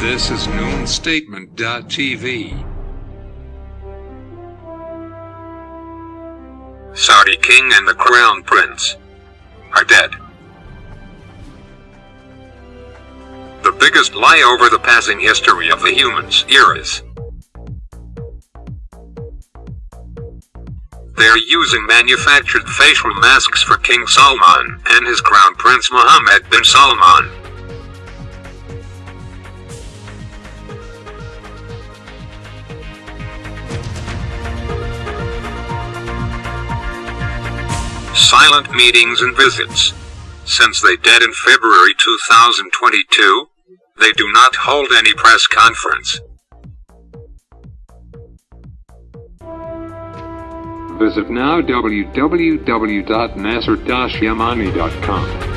This is NoonStatement.tv. Saudi king and the crown prince are dead. The biggest lie over the passing history of the humans eras. They're using manufactured facial masks for King Salman and his crown prince Mohammed bin Salman. Silent meetings and visits. Since they dead in February 2022, they do not hold any press conference. Visit now www.nasser-yamani.com.